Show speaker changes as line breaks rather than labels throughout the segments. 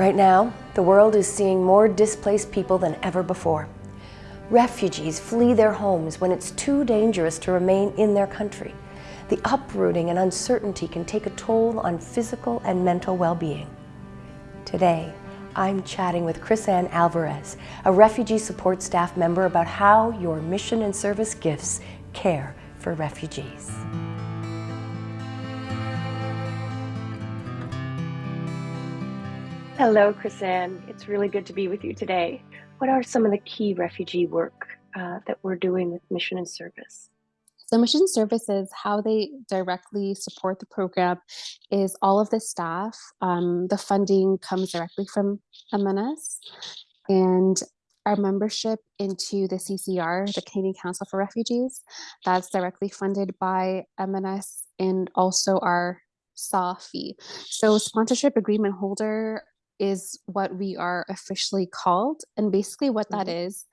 Right now, the world is seeing more displaced people than ever before. Refugees flee their homes when it's too dangerous to remain in their country. The uprooting and uncertainty can take a toll on physical and mental well-being. Today, I'm chatting with Chris-Anne Alvarez, a refugee support staff member about how your mission and service gifts care for refugees. Hello, Chris-Anne. It's really good to be with you today. What are some of the key refugee work uh, that we're doing with mission and service?
So mission services, how they directly support the program is all of the staff. Um, the funding comes directly from MNS and our membership into the CCR, the Canadian Council for Refugees, that's directly funded by MNS and also our SAW fee. So sponsorship agreement holder is what we are officially called. And basically what that
Mhm.
is,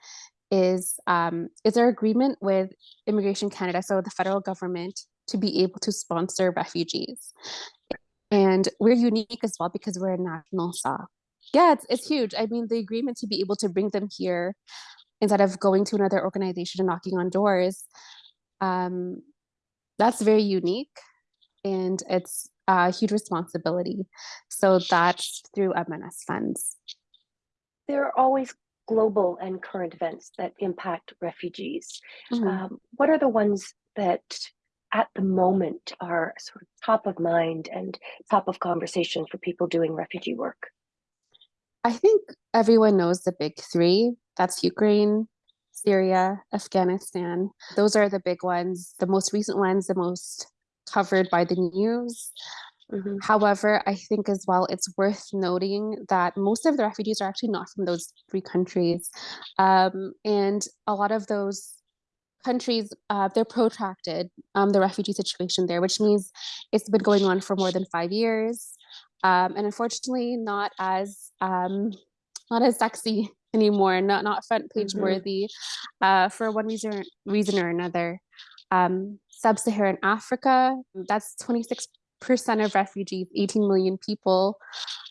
is um, is our agreement with Immigration Canada, so the federal government, to be able to sponsor refugees. And we're unique as well because we're a national SAW. Yeah, it's, it's huge. I mean, the agreement to be able to bring them here instead of going to another organization and knocking on doors, um, that's very unique and it's a huge responsibility. So that's through MNS funds.
There are always global and current events that impact refugees.
Mhm.
Um, what are the ones that at the moment are sort of top of mind and top of conversation for people doing refugee work?
I think everyone knows the big three. That's Ukraine, Syria, Afghanistan. Those are the big ones, the most recent ones, the most covered by the news.
Mhm.
However, I think as well, it's worth noting that most of the refugees are actually not from those three countries. Um, and a lot of those countries, uh, they're protracted, um, the refugee situation there, which means it's been going on for more than five years. Um, and unfortunately, not as um, not as sexy anymore, not not front page
Mhm.
worthy, uh, for one reason reason or another. Um, Sub-Saharan Africa, that's 26% of refugees, 18 million people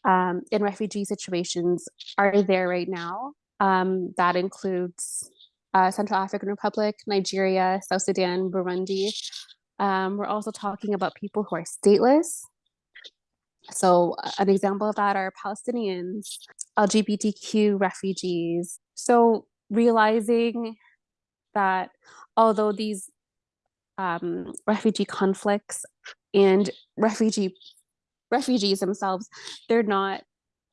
um, in refugee situations are there right now. Um, that includes uh, Central African Republic, Nigeria, South Sudan, Burundi. Um, we're also talking about people who are stateless. So uh, an example of that are Palestinians, LGBTQ refugees. So realizing that although these um, refugee conflicts and refugee refugees themselves, they're not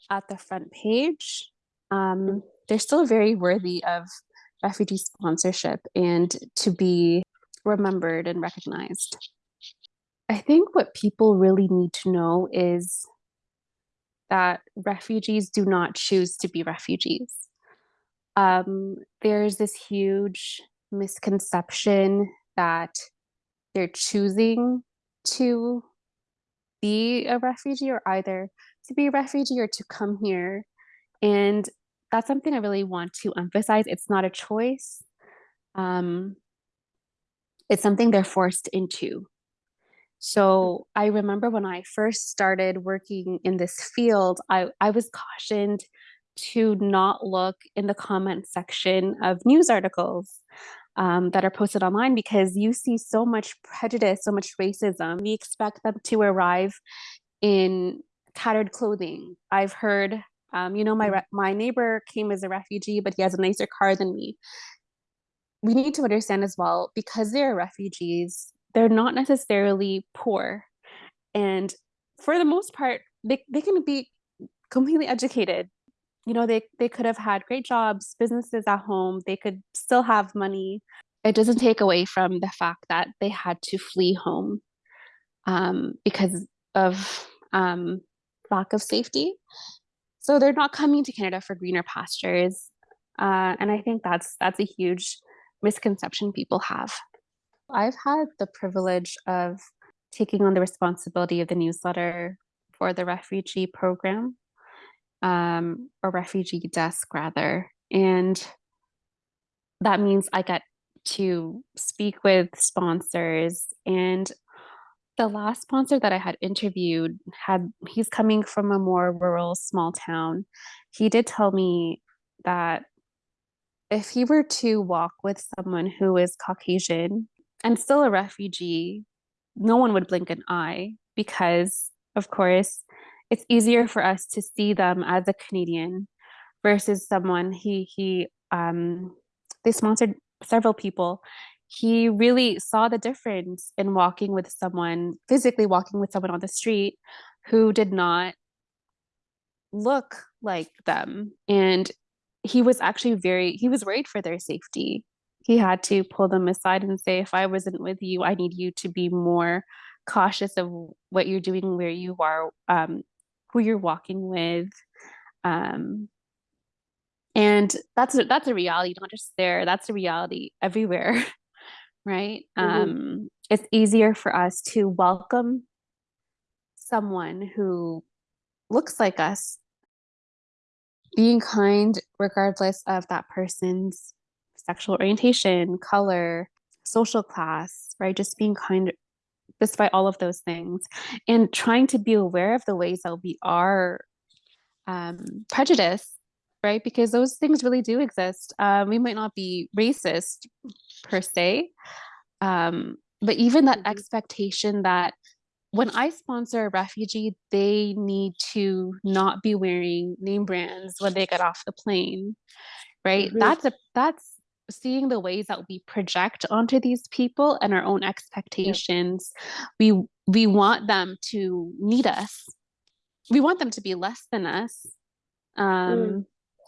at the front page. Um, they're still very worthy of refugee sponsorship and to be remembered and recognized. I think what people really need to know is that refugees do not choose to be refugees. Um, there's this huge misconception that they're choosing to be a refugee or either to be a refugee or to come here. And that's something I really want to emphasize. It's not a choice. Um, it's something they're forced into. So I remember when I first started working in this field, I, I was cautioned to not look in the comment section of news articles um, that are posted online because you see so much prejudice, so much racism. We expect them to arrive in tattered clothing. I've heard, um, you know, my my neighbor came as a refugee, but he has a nicer car than me. We need to understand as well because they're refugees, they're not necessarily poor, and for the most part, they they can be completely educated. You know, they they could have had great jobs, businesses at home. They could still have money. It doesn't take away from the fact that they had to flee home um, because of um, lack of safety. So they're not coming to Canada for greener pastures, uh, and I think that's that's a huge misconception people have. I've had the privilege of taking on the responsibility of the newsletter for the refugee program, um, refugee desk rather, and that means I get to speak with sponsors and The last sponsor that I had interviewed had he's coming from a more rural small town. He did tell me that if he were to walk with someone who is Caucasian and still a refugee, no one would blink an eye because, of course, it's easier for us to see them as a Canadian versus someone he he um they sponsored several people he really saw the difference in walking with someone, physically walking with someone on the street who did not look like them. And he was actually very, he was worried for their safety. He had to pull them aside and say, if I wasn't with you, I need you to be more cautious of what you're doing, where you are, um, who you're walking with. Um, and that's that's a reality, not just there. That's a reality everywhere. right? Mm-hmm. Um, it's easier for us to welcome someone who looks like us, being kind regardless of that person's sexual orientation, color, social class, right? Just being kind despite all of those things and trying to be aware of the ways that we are um, prejudiced right? Because those things really do exist. Um, we might not be racist per se, um, but even that mm-hmm. expectation that when I sponsor a refugee, they need to not be wearing name brands when they get off the plane, right? Mm-hmm. That's a that's seeing the ways that we project onto these people and our own expectations. We we want them to need us. We want them to be less than us. Um, mm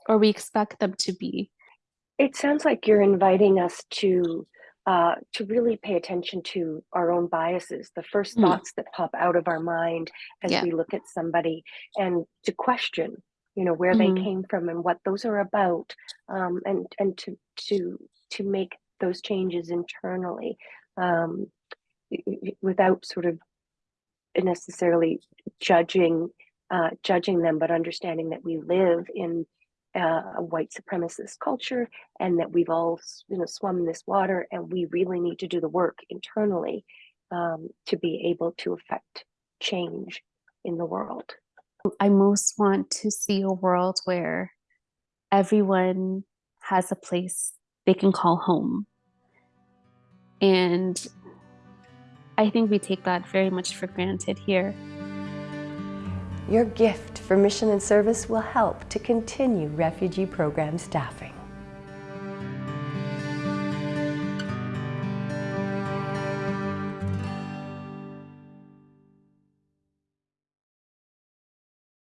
or we expect them to be.
It sounds like you're inviting us to uh, to really pay attention to our own biases, the first mm. thoughts that pop out of our mind as yeah. we look at somebody, and to question, you know, where mm. they came from and what those are about, um, and and to to to make those changes internally um, without sort of necessarily judging uh, judging them, but understanding that we live in uh, a white supremacist culture and that we've all you know swum in this water and we really need to do the work internally um, to be able to affect change in the world
i most want to see a world where everyone has a place they can call home and i think we take that very much for granted here
your gift for mission and service will help to continue refugee program staffing.